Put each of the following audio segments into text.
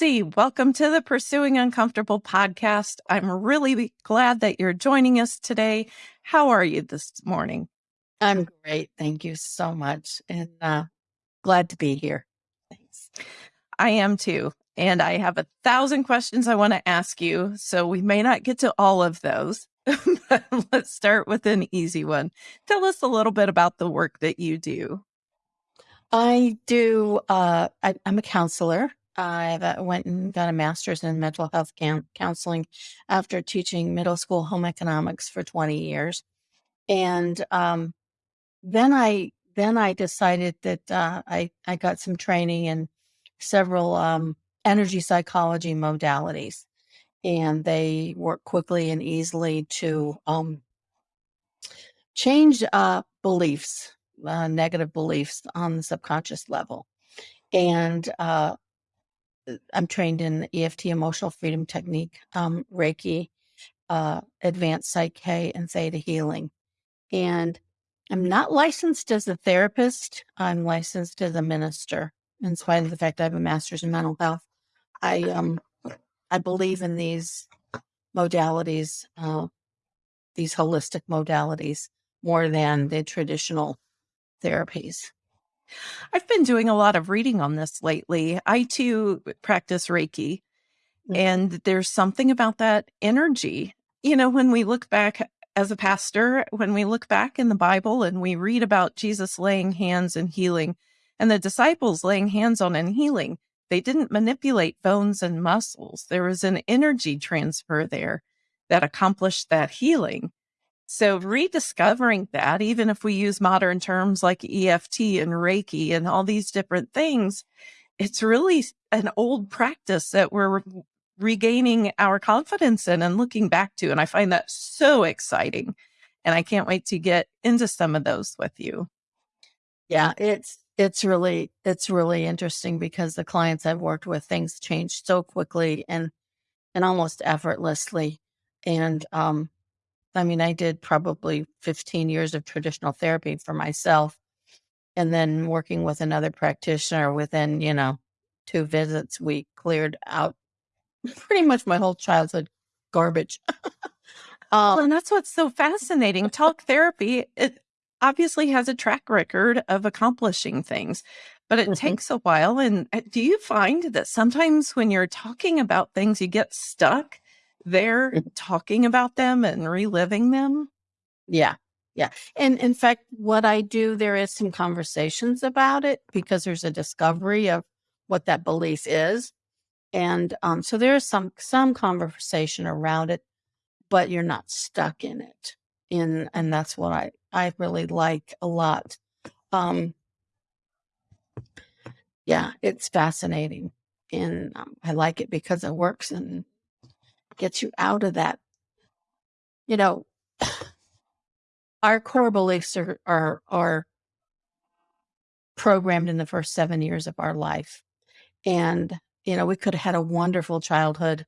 Betsy, welcome to the Pursuing Uncomfortable podcast. I'm really glad that you're joining us today. How are you this morning? I'm great. Thank you so much. And uh, glad to be here. Thanks. I am too. And I have a thousand questions I want to ask you. So we may not get to all of those. but let's start with an easy one. Tell us a little bit about the work that you do. I do, uh, I, I'm a counselor. I went and got a master's in mental health counseling after teaching middle school home economics for 20 years. And um, then I then I decided that uh, I I got some training in several um, energy psychology modalities, and they work quickly and easily to um, change uh, beliefs, uh, negative beliefs on the subconscious level. And uh, I'm trained in EFT, emotional freedom technique, um, Reiki, uh, advanced Psych-K, and Theta healing. And I'm not licensed as a therapist. I'm licensed as a minister. In spite of the fact I have a master's in mental health, I um I believe in these modalities, uh, these holistic modalities, more than the traditional therapies. I've been doing a lot of reading on this lately. I too practice Reiki, mm-hmm. and there's something about that energy. You know, when we look back as a pastor, when we look back in the Bible and we read about Jesus laying hands and healing, and the disciples laying hands on and healing, they didn't manipulate bones and muscles. There was an energy transfer there that accomplished that healing. So rediscovering that, even if we use modern terms like EFT and Reiki and all these different things, it's really an old practice that we're regaining our confidence in and looking back to. And I find that so exciting. And I can't wait to get into some of those with you. Yeah, it's it's really it's really interesting because the clients I've worked with, things change so quickly and and almost effortlessly. And um I mean, I did probably 15 years of traditional therapy for myself. And then working with another practitioner within, you know, two visits, we cleared out pretty much my whole childhood garbage. um, well, and that's what's so fascinating. Talk therapy, it obviously has a track record of accomplishing things, but it mm-hmm. takes a while. And uh, do you find that sometimes when you're talking about things, you get stuck? There talking about them and reliving them? Yeah. Yeah. And in fact, what I do, there is some conversations about it because there's a discovery of what that belief is. And um, so there is some some conversation around it, but you're not stuck in it. In and that's what I I really like a lot. Um, yeah, it's fascinating, and um, I like it because it works and gets you out of that. You know, our core beliefs are, are, are programmed in the first seven years of our life. And, you know, we could have had a wonderful childhood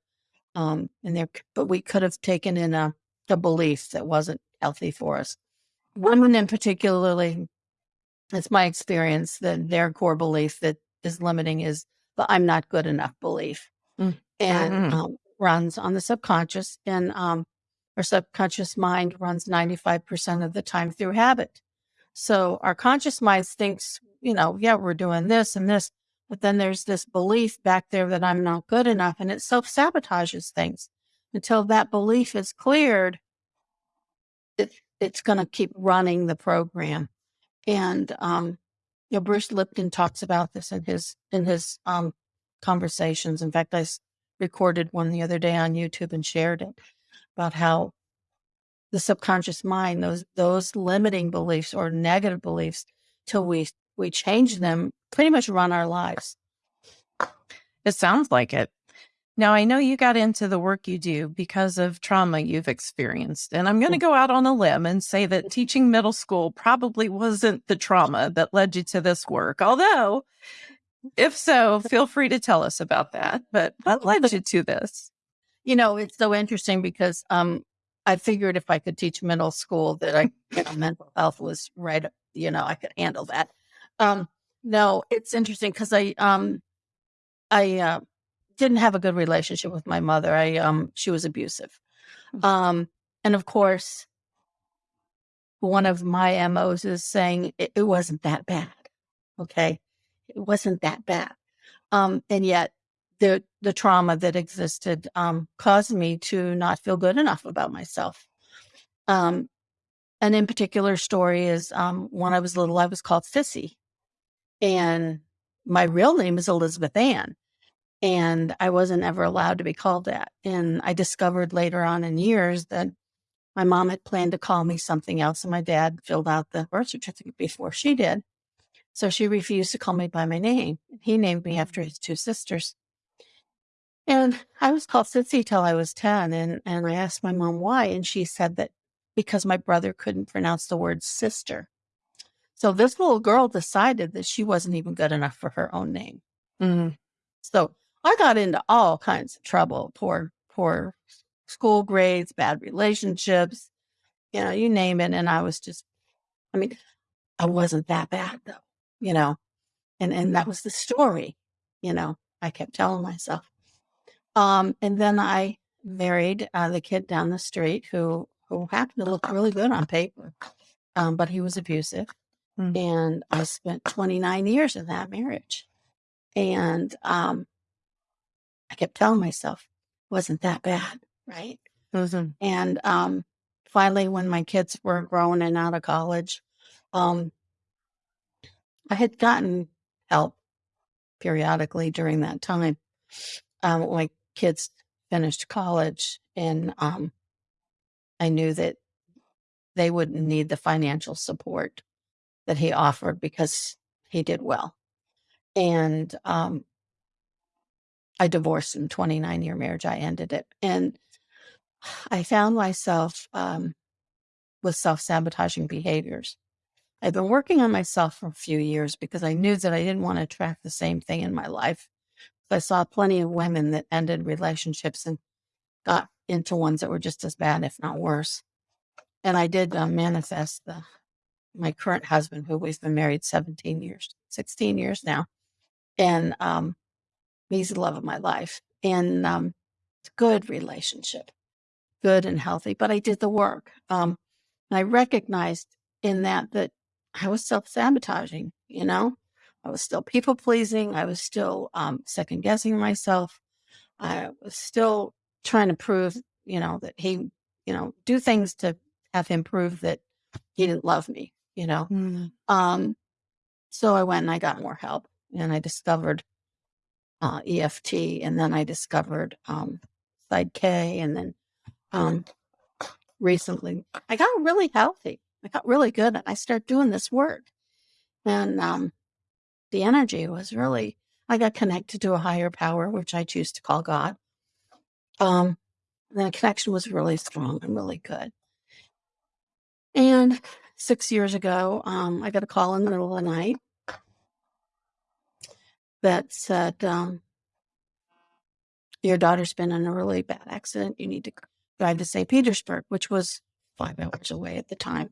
um, in there, but we could have taken in a, a belief that wasn't healthy for us. Women in particularly, it's my experience that their core belief that is limiting is the I'm not good enough belief. Mm. And mm-hmm. um, runs on the subconscious, and um, our subconscious mind runs 95% of the time through habit. So our conscious mind thinks, you know, yeah, we're doing this and this, but then there's this belief back there that I'm not good enough, and it self sabotages things until that belief is cleared. It, it's going to keep running the program. And, um, you know, Bruce Lipton talks about this in his, in his, um, conversations. In fact, I recorded one the other day on YouTube and shared it about how the subconscious mind, those those limiting beliefs or negative beliefs, till we we change them, pretty much run our lives. It sounds like it. Now, I know you got into the work you do because of trauma you've experienced. And I'm going to mm. go out on a limb and say that teaching middle school probably wasn't the trauma that led you to this work. Although if so, feel free to tell us about that. But what led you to this? You know, it's so interesting because um, I figured if I could teach middle school that I, you know, mental health was right, you know, I could handle that. Um, no, it's interesting because I, um, I, uh, didn't have a good relationship with my mother. I um she was abusive. Mm. Um and of course one of my MOs is saying it, it wasn't that bad. Okay. It wasn't that bad. Um and yet the the trauma that existed um caused me to not feel good enough about myself. Um and in particular story is um when I was little I was called Sissy. And my real name is Elizabeth Ann and I wasn't ever allowed to be called that. And I discovered later on in years that my mom had planned to call me something else, and my dad filled out the birth certificate before she did. So she refused to call me by my name. He named me after his two sisters. And I was called Sissy till I was 10. And, and I asked my mom why. And she said that because my brother couldn't pronounce the word sister. So this little girl decided that she wasn't even good enough for her own name. Mm. So I got into all kinds of trouble, poor, poor school grades, bad relationships, you know, you name it. And I was just, I mean, I wasn't that bad though, you know, and, and that was the story, you know, I kept telling myself. Um, and then I married uh, the kid down the street who, who happened to look really good on paper. Um, but he was abusive. Mm. And I spent 29 years in that marriage. And um, I kept telling myself, wasn't that bad, right? Mhm. And um, finally, when my kids were grown and out of college, um, I had gotten help periodically during that time. Um, my kids finished college, and um, I knew that they wouldn't need the financial support that he offered because he did well. And um, I divorced him, 29 year marriage. I ended it. And I found myself um, with self sabotaging behaviors. I've been working on myself for a few years because I knew that I didn't want to attract the same thing in my life. I saw plenty of women that ended relationships and got into ones that were just as bad, if not worse. And I did uh, manifest the my current husband, who we've been married 17 years, 16 years now. And um, he's the love of my life. And um, it's a good relationship, good and healthy. But I did the work. Um, and I recognized in that that I was self sabotaging, you know? I was still people pleasing. I was still um, second guessing myself. I was still trying to prove, you know, that he, you know, do things to have him prove that he didn't love me, you know? Mm. Um, so I went and I got more help and I discovered uh, EFT and then I discovered um, Psych K and then um, recently I got really healthy. I got really good and I started doing this work. And um, the energy was really, I got connected to a higher power, which I choose to call God. Um, the connection was really strong and really good. And six years ago, um, I got a call in the middle of the night that said, um, Your daughter's been in a really bad accident. You need to drive to St. Petersburg, which was five hours away at the time,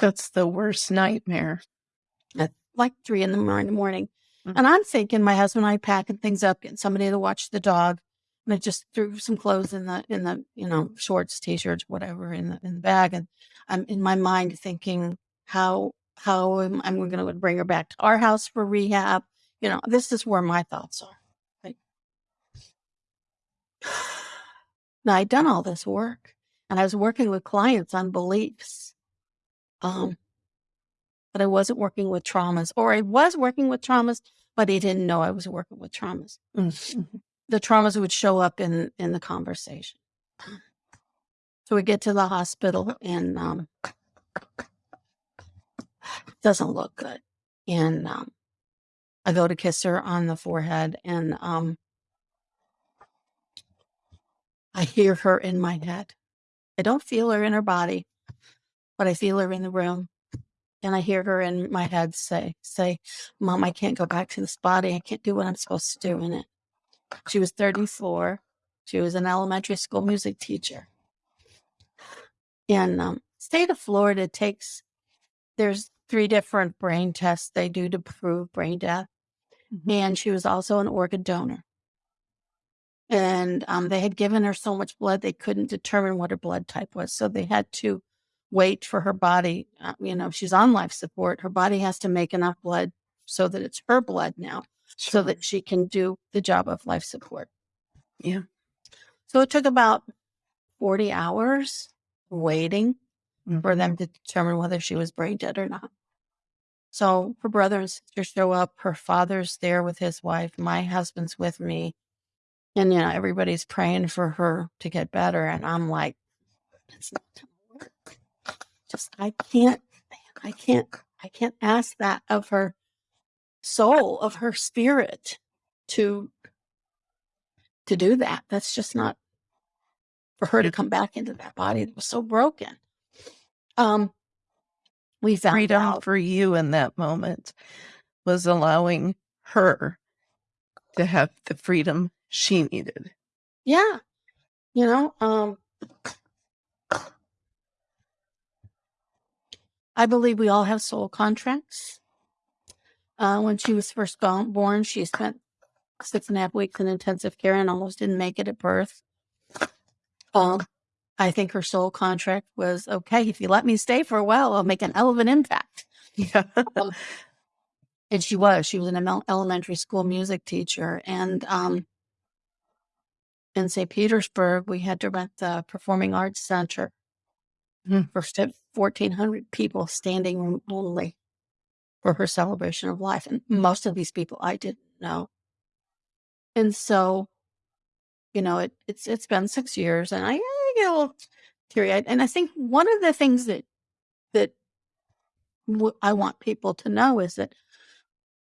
That's the worst nightmare. at like three in the morning. morning. Mm. And I'm thinking my husband and I packing things up, getting somebody to watch the dog. And I just threw some clothes in the in the you know shorts, t-shirts, whatever in the in the bag, and I'm in my mind thinking how how am I'm going to bring her back to our house for rehab. You know, this is where my thoughts are. Right? Now I'd done all this work, and I was working with clients on beliefs, um, but I wasn't working with traumas, or I was working with traumas, but he didn't know I was working with traumas Mm. Mhm. the traumas would show up in in the conversation. So we get to the hospital and um doesn't look good. And um I go to kiss her on the forehead and um I hear her in my head. I don't feel her in her body, but I feel her in the room. And I hear her in my head say, say, Mom, I can't go back to this body. I can't do what I'm supposed to do in it. She was 34. She was an elementary school music teacher. In um, state of Florida takes there's three different brain tests they do to prove brain death, Mhm. and she was also an organ donor. And um, they had given her so much blood they couldn't determine what her blood type was, so they had to wait for her body. Uh, you know, she's on life support. Her body has to make enough blood so that it's her blood now, so that she can do the job of life support. Yeah. So it took about 40 hours waiting for Mhm. them to determine whether she was brain dead or not. So her brother and sister show up. Her father's there with his wife. My husband's with me. And, you know, everybody's praying for her to get better. And I'm like, it's not going to work. Just, I can't, I can't, I can't ask that of her soul, of her spirit to, to do that. That's just not for her to come back into that body that was so broken. Um, we found freedom out. for you in that moment was allowing her to have the freedom she needed. Yeah. You know, um I believe we all have soul contracts. Uh, when she was first born, she spent six and a half weeks in intensive care and almost didn't make it at birth. Um, I think her soul contract was okay. If you let me stay for a while, I'll make an an impact. Yeah. Um, and she was. She was an elementary school music teacher, and um, in St. Petersburg, we had to rent the Performing Arts Center Hmm. for fourteen hundred people, standing room only, for her celebration of life. And most of these people I didn't know, and so, you know, it, it's it's been six years, and I, I get a little teary eyed. And I think one of the things that that w- I want people to know is that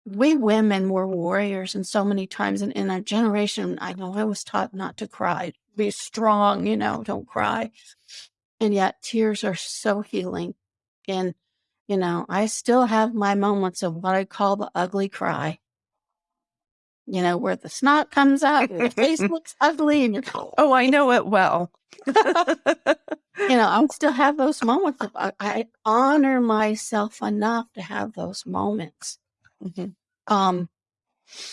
we women were warriors and so many times in, in our generation i know i was taught not to cry be strong you know don't cry. And yet tears are so healing and you know i still have my moments of what i call the ugly cry. You know where the snot comes out your face looks ugly and you're Oh, I know it well. you know i still have those moments of I honor myself enough to have those moments Mhm. um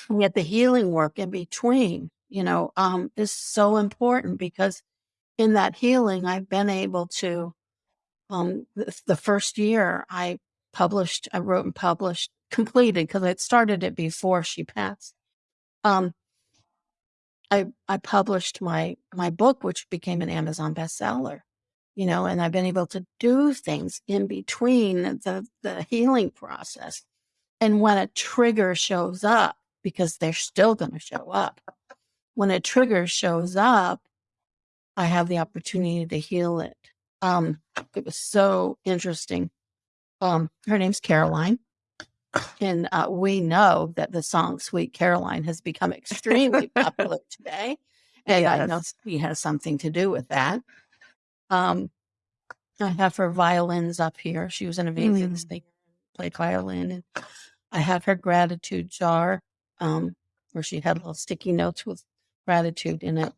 and yet the healing work in between you know um is so important because in that healing i've been able to um the, the first year i published i wrote and published completed because i started it before she passed um i i published my my book which became an amazon bestseller you know and i've been able to do things in between the the healing process and when a trigger shows up, because they're still going to show up, when a trigger shows up, I have the opportunity to heal it. Um, it was so interesting. Um, her name's Caroline. And uh, we know that the song Sweet Caroline has become extremely popular today. And I know she has something to do with that. Um, I have her violins up here. She was an amazing Mm. singer, played violin. And I have her gratitude jar, um, where she had little sticky notes with gratitude in it.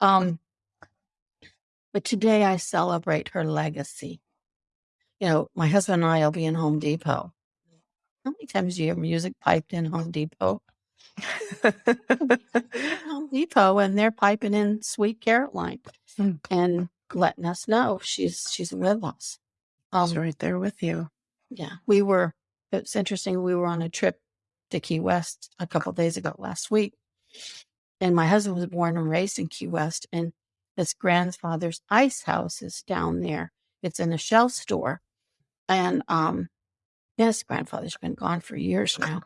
Um, but today I celebrate her legacy. You know, my husband and I will be in Home Depot. How many times do you hear music piped in Home Depot? Home Depot, and they're piping in "Sweet Caroline" Mm. and letting us know she's she's with us. She's Um, right there with you. Yeah, we were. It's interesting. We were on a trip to Key West a couple days ago last week, and my husband was born and raised in Key West, and his grandfather's ice house is down there. It's in a shell store, and um, his grandfather's been gone for years now.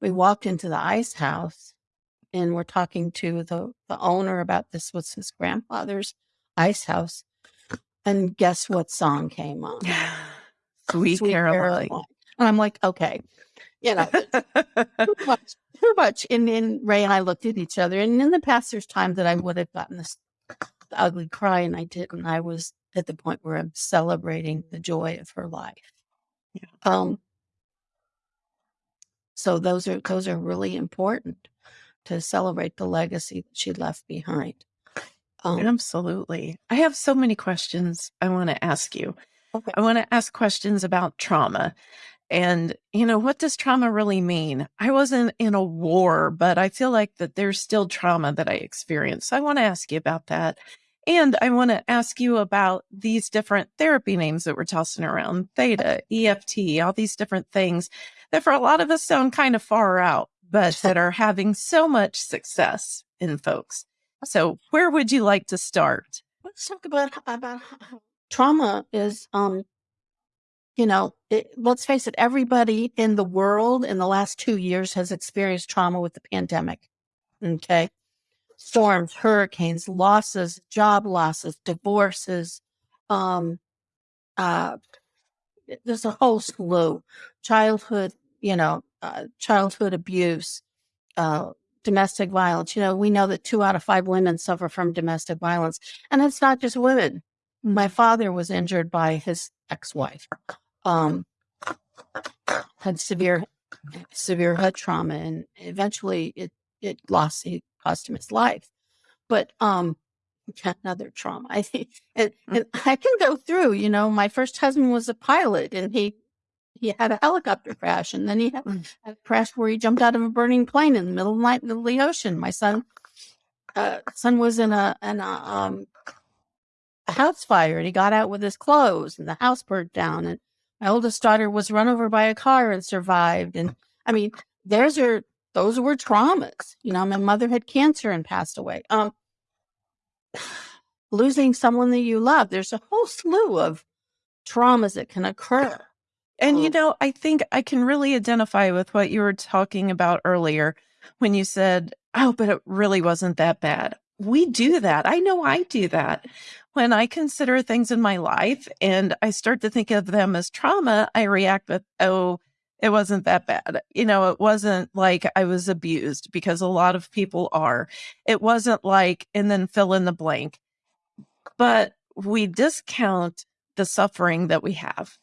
We walked into the ice house, and we're talking to the the owner about this was his grandfather's ice house, and guess what song came on? Sweet, Caroline. And I'm like, okay, you know, too much, too much. And then Ray and I looked at each other. And in the past, there's times that I would have gotten this ugly cry, and I didn't. I was at the point where I'm celebrating the joy of her life. Yeah. Um. So those are those are really important to celebrate the legacy that she left behind. Um, Absolutely. I have so many questions I want to ask you. Okay. I want to ask questions about trauma And, you know, what does trauma really mean? I wasn't in a war, but I feel like that there's still trauma that I experienced. So I want to ask you about that. And I want to ask you about these different therapy names that we're tossing around theta, EFT, all these different things that for a lot of us sound kind of far out, but that are having so much success in folks. So where would you like to start? Let's talk about about trauma is um you know, it, let's face it, everybody in the world in the last two years has experienced trauma with the pandemic. Okay. Storms, hurricanes, losses, job losses, divorces, um, uh, there's a whole slew, childhood, you know, uh, childhood abuse, uh, domestic violence. You know, we know that two out of five women suffer from domestic violence, and it's not just women. My father was injured by his ex-wife um, had severe severe head trauma, and eventually it it lost it cost him his life. But um, another trauma. I think, and, Mm. and I can go through. You know, my first husband was a pilot, and he he had a helicopter crash, and then he had, Mm. a crash where he jumped out of a burning plane in the middle of the night in the ocean. My son, uh, son was in a in a um a house fire, and he got out with his clothes, and the house burned down, and my oldest daughter was run over by a car and survived. And I mean, there's are those were traumas. You know, my mother had cancer and passed away. Um, losing someone that you love. There's a whole slew of traumas that can occur. And you know, I think I can really identify with what you were talking about earlier when you said, Oh, but it really wasn't that bad. We do that. I know I do that. When I consider things in my life and I start to think of them as trauma, I react with, Oh, it wasn't that bad. You know, it wasn't like I was abused because a lot of people are. It wasn't like, and then fill in the blank. But we discount the suffering that we have.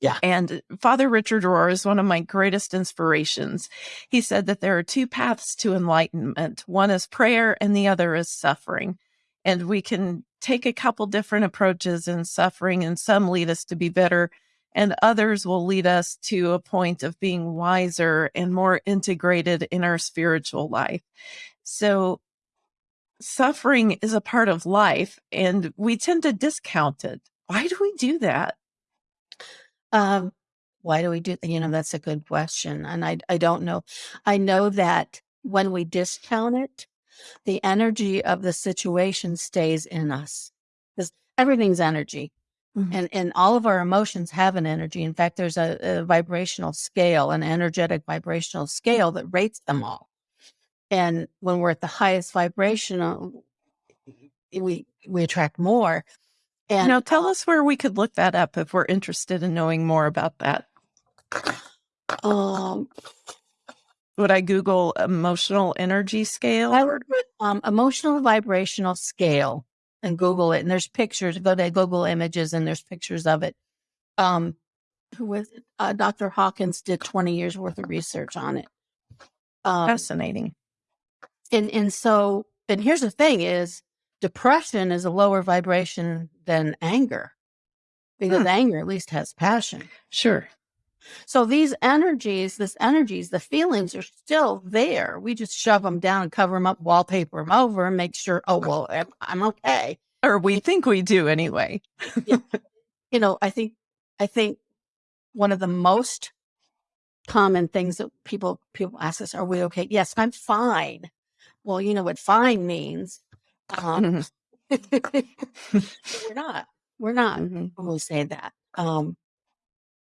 Yeah. And Father Richard Rohr is one of my greatest inspirations. He said that there are two paths to enlightenment. One is prayer and the other is suffering. And we can take a couple different approaches in suffering and some lead us to be better and others will lead us to a point of being wiser and more integrated in our spiritual life. So suffering is a part of life and we tend to discount it. Why do we do that? Um, why do we do you know, that's a good question, and I I don't know. I know that when we discount it, the energy of the situation stays in us because everything's energy, Mhm. and and all of our emotions have an energy. In fact, there's a, a vibrational scale, an energetic vibrational scale that rates them all. And when we're at the highest vibrational, we we attract more. And Now tell uh, us where we could look that up if we're interested in knowing more about that. um, Would I Google emotional energy scale? I would um, emotional vibrational scale and Google it. And there's pictures. Go to Google Images and there's pictures of it. Um, who was it? Uh, Dr. Hawkins did 20 years worth of research on it. Um, Fascinating. and and so and here's the thing: is depression is a lower vibration than anger because Hmm. anger at least has passion. Sure. So these energies, this energies, the feelings are still there. We just shove them down and cover them up, wallpaper them over, and make sure, oh well, I'm, I'm okay. Or we think we do anyway. You know, I think, I think one of the most common things that people people ask us, "Are we okay?" Yes, I'm fine. Well, you know what fine means. Um, Mhm. we're not. We're not. Mhm. when we say that. Um,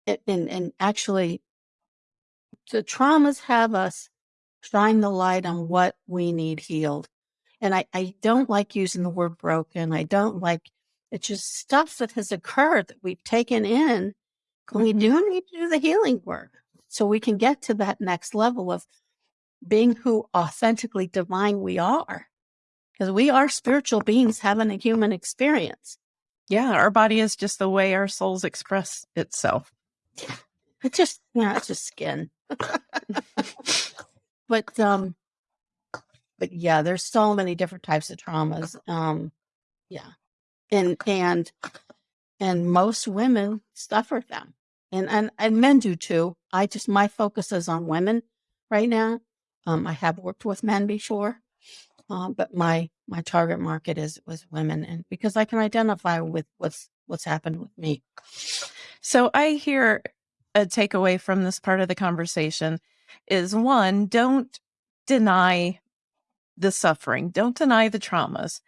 it, and and actually, the traumas have us shine the light on what we need healed. And I, I don't like using the word broken. I don't like it's just stuff that has occurred that we've taken in. We do need to do the healing work so we can get to that next level of being who authentically divine we are. Because we are spiritual beings having a human experience. Yeah, our body is just the way our souls express itself. It's just yeah, it's just skin. but um but yeah, there's so many different types of traumas. Um yeah. And and and most women suffer them. and and and men do too. I just my focus is on women right now. Um, I have worked with men before, um, but my my target market is was women, and because I can identify with what's what's happened with me. So I hear a takeaway from this part of the conversation is one, don't deny the suffering, don't deny the traumas.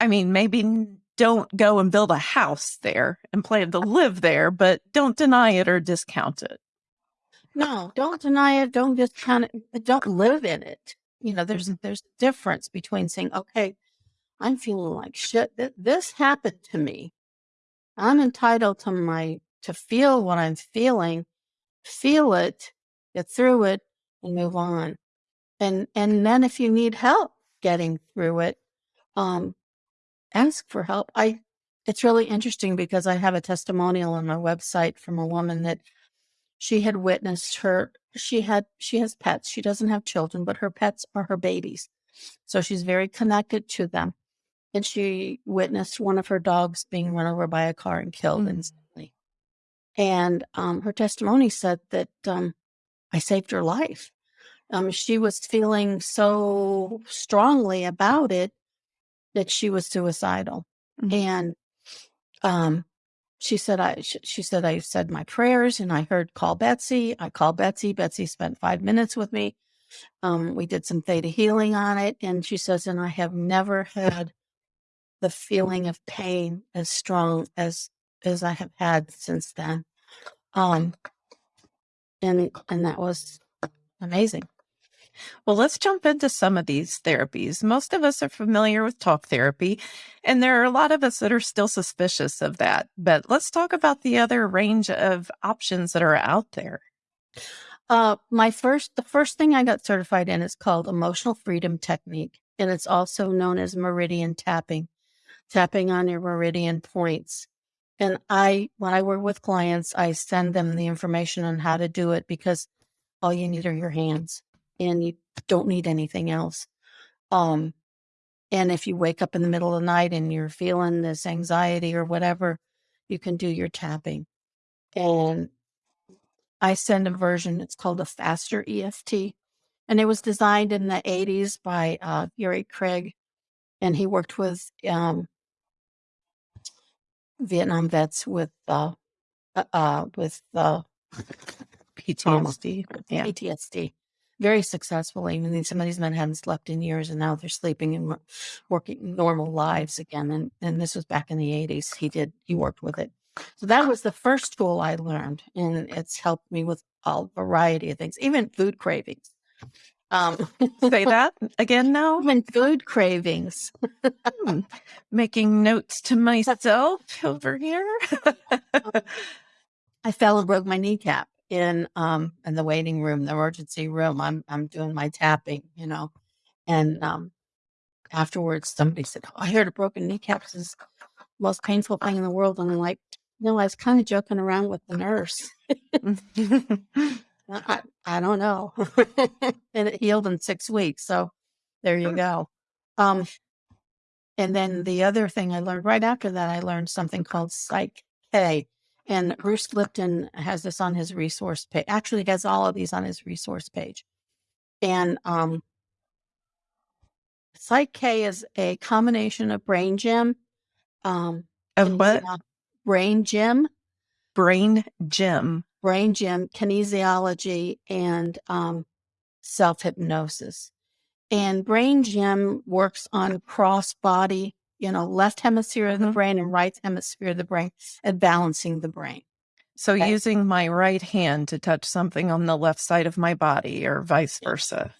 I mean, maybe don't go and build a house there and plan to live there, but don't deny it or discount it. No, don't deny it. Don't discount it. Don't live in it. You know, there's there's a difference between saying, "Okay, I'm feeling like shit. Th- This happened to me. I'm entitled to my to feel what I'm feeling, feel it, get through it, and move on. And and then if you need help getting through it, um, ask for help. I it's really interesting because I have a testimonial on my website from a woman that she had witnessed her she had she has pets. She doesn't have children, but her pets are her babies. So she's very connected to them. And she witnessed one of her dogs being run over by a car and killed Mm. instantly. And um, her testimony said that um, I saved her life. Um, she was feeling so strongly about it that she was suicidal. Mhm. And um, she said, I, she said, I said my prayers and I heard call Betsy. I called Betsy. Betsy spent five minutes with me. Um, we did some theta healing on it. And she says, and I have never had the feeling of pain as strong as, as I have had since then. Um, and, and that was amazing. Well, let's jump into some of these therapies. Most of us are familiar with talk therapy, and there are a lot of us that are still suspicious of that. But let's talk about the other range of options that are out there. Uh, my first, the first thing I got certified in is called emotional freedom technique, and it's also known as meridian tapping, tapping on your meridian points. And I, when I work with clients, I send them the information on how to do it because all you need are your hands, and you don't need anything else. Um, and if you wake up in the middle of the night and you're feeling this anxiety or whatever, you can do your tapping. And I send a version, it's called a faster EFT. And it was designed in the 80s by uh, Gary Craig. And he worked with um, Vietnam vets with uh, uh, uh, with uh, PTSD. Yeah. PTSD very successfully. I mean, some of these men hadn't slept in years, and now they're sleeping and working normal lives again. And and this was back in the eighties. He did he worked with it. So that was the first tool I learned, and it's helped me with a variety of things, even food cravings. Um, Say that again now. even food cravings. Hmm. Making notes to myself over here. I fell and broke my kneecap in um in the waiting room, the emergency room. I'm I'm doing my tapping, you know, and um afterwards somebody said, oh, "I heard a broken kneecap is the most painful thing in the world," and I'm like, "No, I was kind of joking around with the nurse. I, I don't know," and it healed in six weeks. So there you go. Um, and then the other thing I learned right after that, I learned something called Psych K. And Bruce Lipton has this on his resource page. Actually, he has all of these on his resource page. And um, Psych K is a combination of brain gym, um, of what? kinesiolo- brain gym, Brain gym. brain gym, kinesiology, and um, self hypnosis. And brain gym works on cross body, you know, left hemisphere of the Mhm. brain and right hemisphere of the brain, and balancing the brain. So Okay. using my right hand to touch something on the left side of my body or vice versa.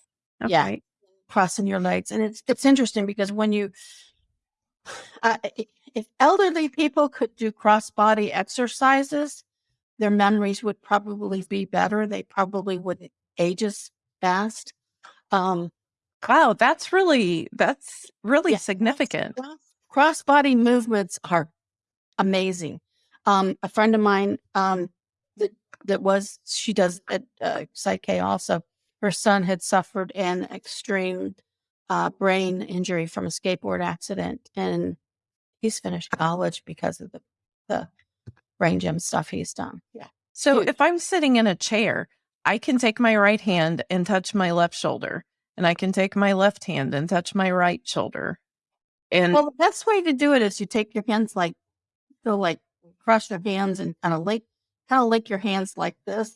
Yeah. Crossing your legs and it's it's interesting because when you uh, if elderly people could do cross body exercises their memories would probably be better they probably wouldn't age as fast um Wow, that's really that's really significant. Cross body movements are amazing um a friend of mine um that that was she does at uh, Psych K also her son had suffered an extreme uh, brain injury from a skateboard accident and he's finished college because of the the brain gym stuff he's done yeah So Huge. if I'm sitting in a chair, I can take my right hand and touch my left shoulder, and I can take my left hand and touch my right shoulder. And Well, the best way to do it is you take your hands like, so like cross your hands and kind of lake, kind of lake your hands like this,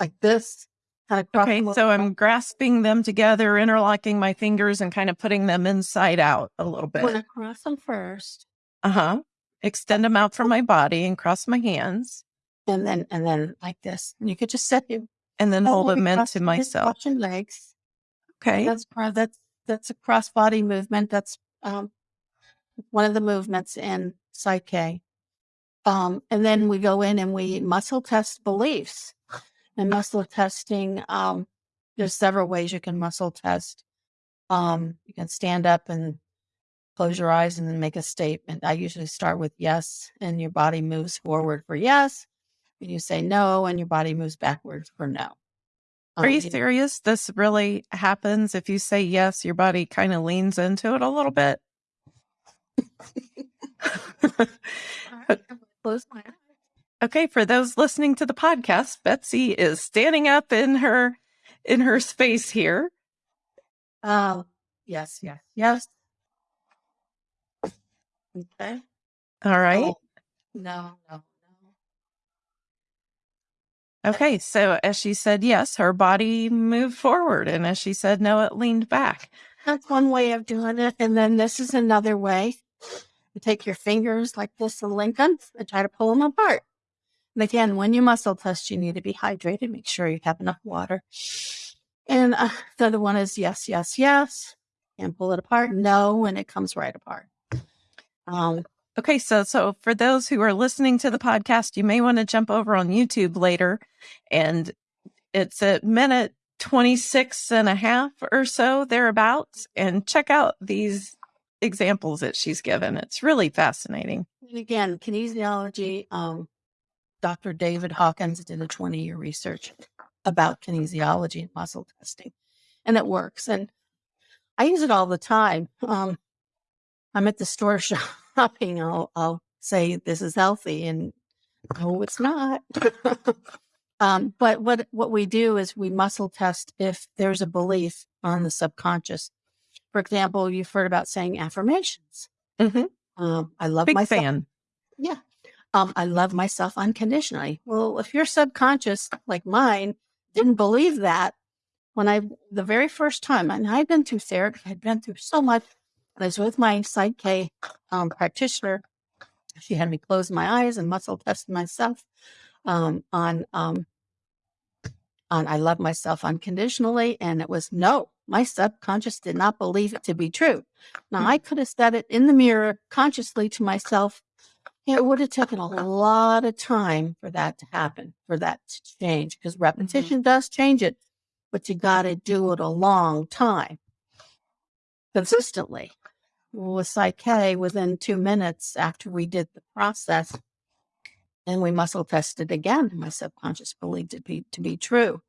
like this, kind of cross. okay, so. I'm grasping them together, interlocking my fingers, and kind of putting them inside out a little I'm bit. to cross them first, Uh huh. Extend them out from my body and cross my hands, and then and then like this. And you could just set your and then hold them into myself. Your legs. Okay. That's part. That's that's a cross body movement. That's um one of the movements in Psych K. Um, and then we go in and we muscle test beliefs. And muscle testing, um, there's several ways you can muscle test. Um, you can stand up and close your eyes and then make a statement. I usually start with yes, and your body moves forward for yes. And you say no, and your body moves backwards for no. Are Um, you serious? This really happens. If you say yes, your body kind of leans into it a little bit. Close my eyes. okay, for those listening to the podcast, Betsy is standing up in her in her space here. Um, yes, yes, yes. Okay. All right. Oh, no, no, no. Okay, so as she said yes, her body moved forward, and as she said no, it leaned back. That's one way of doing it. And then this is another way. You take your fingers like this and link and try to pull them apart. And again, when you muscle test, you need to be hydrated. Make sure you have enough water. And uh, the other one is yes, yes, yes. And pull it apart. No, when it comes right apart. Um, Okay, so so for those who are listening to the podcast, you may want to jump over on YouTube later and it's at minute 26 and a half or so thereabouts and check out these examples that she's given. It's really fascinating. And again, kinesiology, um, Dr. David Hawkins did a 20 year research about kinesiology and muscle testing, and it works. And I use it all the time. Um, I'm at the store shopping, I'll, I'll say this is healthy, and no, it's not. um, but what, what we do is we muscle test if there's a belief on the subconscious. For example, you've heard about saying affirmations. Mhm. Um, I love Big myself. fan. Yeah. Um, I love myself unconditionally. Well, if your subconscious, like mine, didn't believe that, when I, the very first time, and I'd been through therapy, I'd been through so much. I was with my Psych um, practitioner. She had me close my eyes and muscle test myself um, on, um, on I love myself unconditionally. And it was no, my subconscious did not believe it to be true. Now, mm. I could have said it in the mirror consciously to myself it would have taken a lot of time for that to happen, for that to change, because mm-hmm. repetition does change it, but you got to do it a long time consistently. With Psych K, within two minutes after we did the process, and we muscle tested again, my subconscious believed it be, to be true.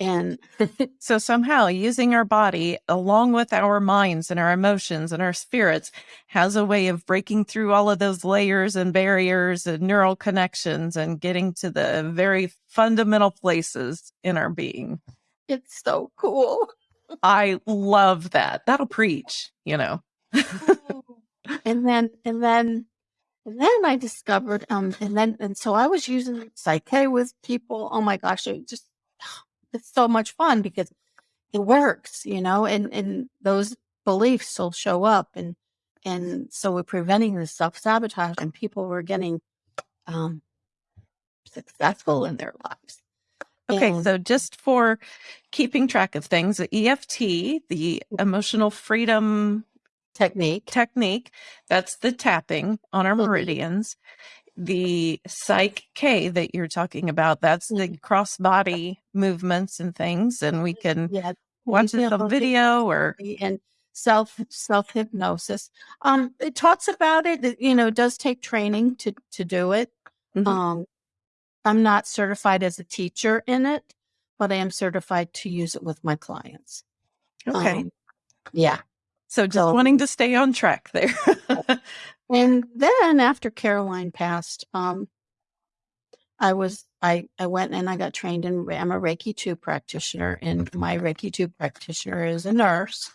And So somehow using our body along with our minds and our emotions and our spirits has a way of breaking through all of those layers and barriers and neural connections and getting to the very fundamental places in our being. it's so cool. I love that. That'll preach, you know. and then and then and then I discovered um and then and so I was using Psych K with people. Oh my gosh, it just it's so much fun because it works, you know, and and those beliefs will show up and and so we're preventing the self sabotage and people were getting um successful in their lives. Okay, so just for keeping track of things, the EFT, the emotional freedom technique. technique, that's the tapping on our Mhm. meridians. The psych K that you're talking about, that's the cross body movements and things. And we can Yeah. watch this on video or and self self hypnosis. Um, it talks about it. it, You know, it does take training to to do it. Mhm. Um, I'm not certified as a teacher in it, but I am certified to use it with my clients. okay. Um, yeah. so just so- wanting to stay on track there. And then after Caroline passed, um, I was I I went and I got trained in I'm a Reiki 2 practitioner and my Reiki 2 practitioner is a nurse.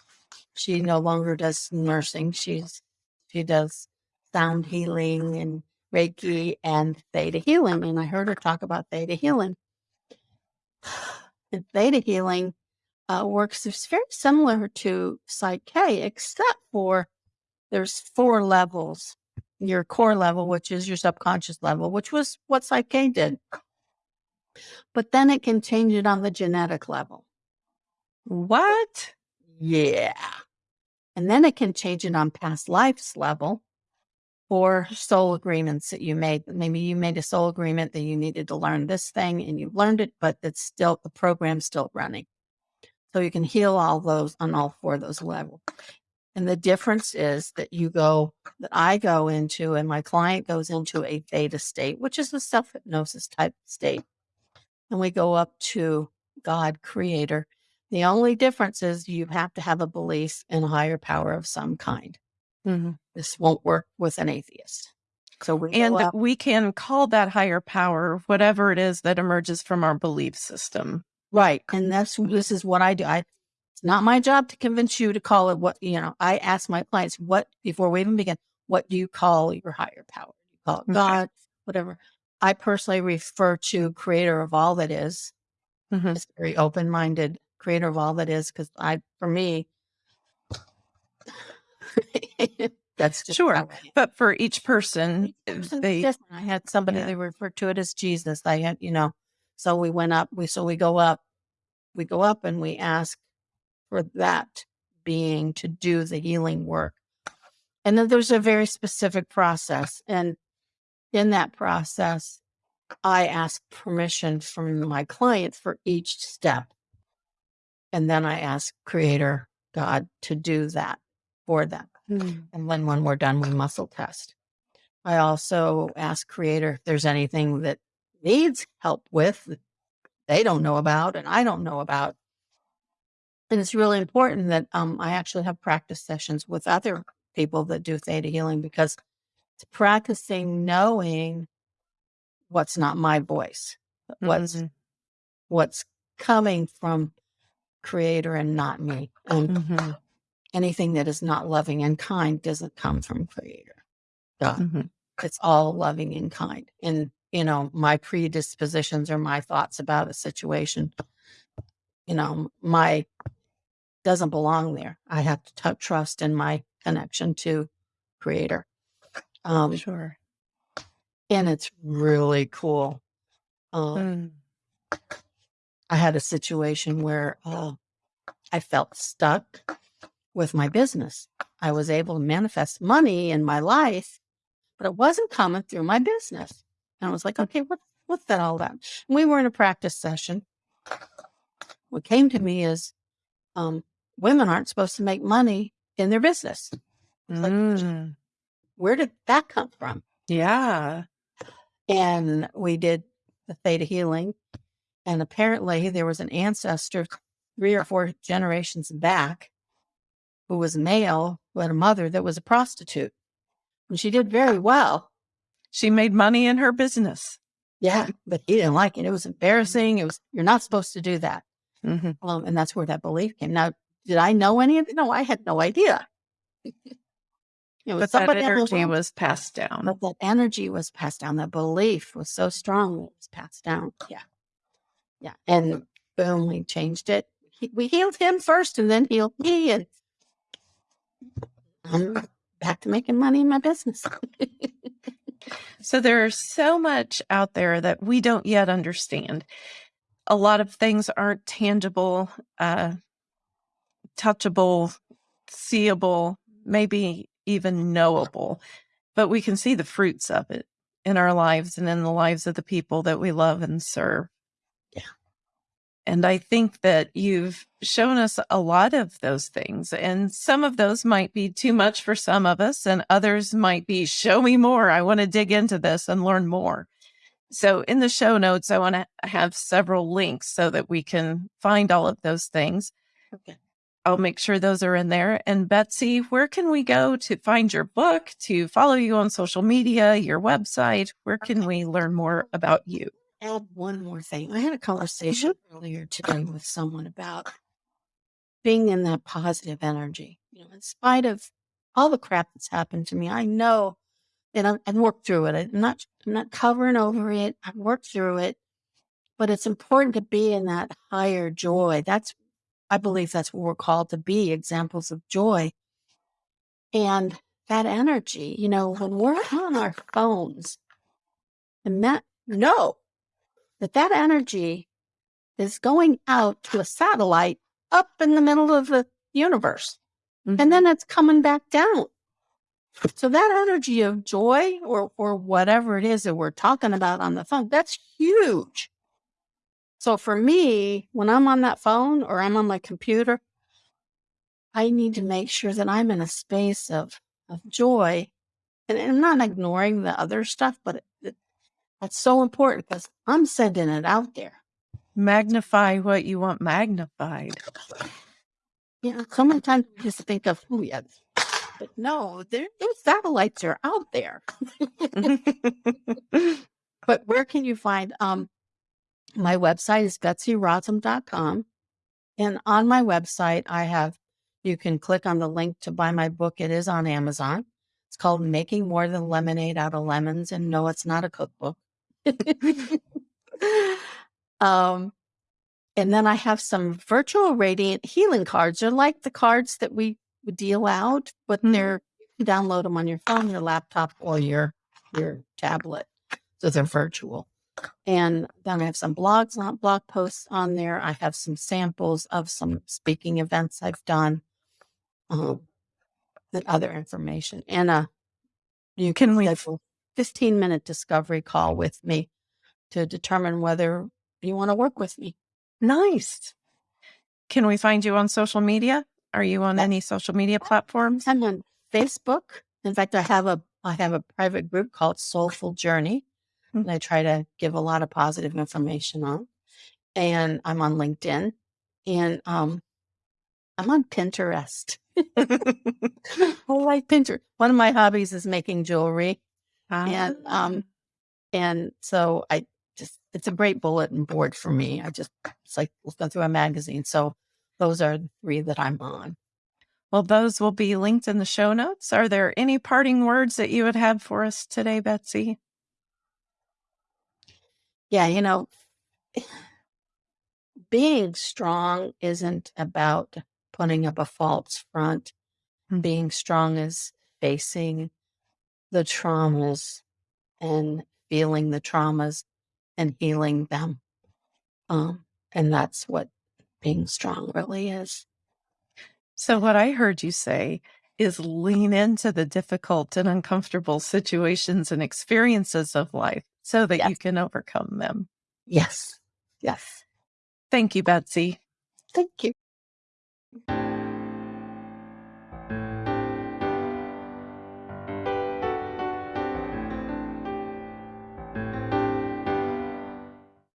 She no longer does nursing. She's she does sound healing and Reiki and theta healing and I heard her talk about theta healing. And theta healing uh, works it's very similar to Psych K except for there's four levels your core level, which is your subconscious level, which was what Psych K did. But then it can change it on the genetic level. What? Yeah. And then it can change it on past lives level or soul agreements that you made. Maybe you made a soul agreement that you needed to learn this thing and you learned it, but it's still the program's still running. So you can heal all those on all four of those levels. And the difference is that you go, that I go into, and my client goes into a theta state, which is a self hypnosis type state. And we go up to God, creator. The only difference is you have to have a belief in a higher power of some kind. Mm-hmm. This won't work with an atheist. So we and we can call that higher power whatever it is that emerges from our belief system. Right. And that's this is what I do. I it's not my job to convince you to call it what, you know, I ask my clients, what, before we even begin, what do you call your higher power? You call it Okay. God, whatever. I personally refer to creator of all that is. Mhm. It's very open minded, creator of all that is, because I, for me, that's just Sure. But for each person, Each person's they different. I had somebody Yeah. they referred to it as Jesus. I had, you know, so we went up. We so we go up, we go up, and we ask for that being to do the healing work. And then there's a very specific process, and in that process, I ask permission from my clients for each step, and then I ask Creator God to do that for them. Mm. And then when we're done, we muscle test. I also ask creator if there's anything that needs help with that they don't know about and I don't know about. And it's really important that um, I actually have practice sessions with other people that do theta healing because it's practicing knowing what's not my voice, what's Mhm. what's coming from creator and not me. And Mhm. anything that is not loving and kind doesn't come from creator. Mhm. It's all loving and kind. And, you know, my predispositions or my thoughts about a situation, you know, my doesn't belong there. I have to trust in my connection to creator. Um, Sure. and it's really cool. Um, Mm. I had a situation where uh, I felt stuck with my business. I was able to manifest money in my life, but it wasn't coming through my business. And I was like, okay, what, what's that all about? And we were in a practice session. What came to me is um, women aren't supposed to make money in their business. like- Mm. Where did that come from? Yeah. and we did the theta healing and apparently there was an ancestor three or four generations back who was male who had a mother that was a prostitute and she did very well She made money in her business. yeah but he didn't like it it was embarrassing it was you're not supposed to do that hmm um, and that's where that belief came now did i know any of it no i had no idea you know, But that energy overwhelmed- was passed down. But that energy was passed down. That belief was so strong it was passed down. Yeah. Yeah. And boom, we changed it. He, we healed him first and then healed me. And I'm back to making money in my business. So there's so much out there that we don't yet understand. A lot of things aren't tangible, uh, touchable, seeable, maybe even knowable, but we can see the fruits of it in our lives and in the lives of the people that we love and serve. Yeah. And I think that you've shown us a lot of those things. And some of those might be too much for some of us, and others might be show me more. I want to dig into this and learn more. So, in the show notes, I want to have several links so that we can find all of those things. okay. I'll make sure those are in there. And Betsy, where can we go to find your book, to follow you on social media, your website? Where can we learn more about you? add one more thing. I had a conversation mm-hmm. earlier today with someone about being in that positive energy. You know, in spite of all the crap that's happened to me, I know and I've, I've worked through it. I'm not I'm not covering over it. I've worked through it, but it's important to be in that higher joy. That's I believe that's what we're called to be, examples of joy. And that energy, you know, when we're on our phones, and that know that that energy is going out to a satellite up in the middle of the universe, Mhm. and then it's coming back down. So that energy of joy or or whatever it is that we're talking about on the phone, that's huge. So for me, when I'm on that phone or I'm on my computer, I need to make sure that I'm in a space of of joy. And, and I'm not ignoring the other stuff, but it, it, that's so important because I'm sending it out there. Magnify what you want magnified. Know, so many times we just think of, oh, yeah, but no, there, those satellites are out there. But where can you find um my website is betsyrotham.com. And on my website, I have you can click on the link to buy my book. It is on Amazon. It's called Making More Than Lemonade Out of Lemons. And no, it's not a cookbook. um, and then I have some virtual radiant healing cards. They're like the cards that we would deal out, but Mhm. they're you download them on your phone, your laptop, or your your tablet. So they're virtual. And then I have some blogs on blog posts on there. I have some samples of some speaking events I've done, um, and other information. And uh, you Can we- schedule 15 minute discovery call with me to determine whether you want to work with me. Nice. Can we find you on social media? Are you on any social media platforms? I'm on Facebook. In fact, I have a I have a private group called Soulful Journey, And I try to give a lot of positive information on. And I'm on LinkedIn, and um, I'm on Pinterest. I like Pinterest. One of my hobbies is making jewelry, and Ah. um, and so I just it's a great bulletin board for me. I just it's like looking through a magazine. So those are the three that I'm on. Well, those will be linked in the show notes. Are there any parting words that you would have for us today, Betsy? Yeah, you know, being strong isn't about putting up a false front. Mm. Being strong is facing the traumas and feeling the traumas and healing them. Um, and that's what being strong really is. So, what I heard you say is lean into the difficult and uncomfortable situations and experiences of life so that you can overcome them. Yes. Yes. Thank you, Betsy. Thank you.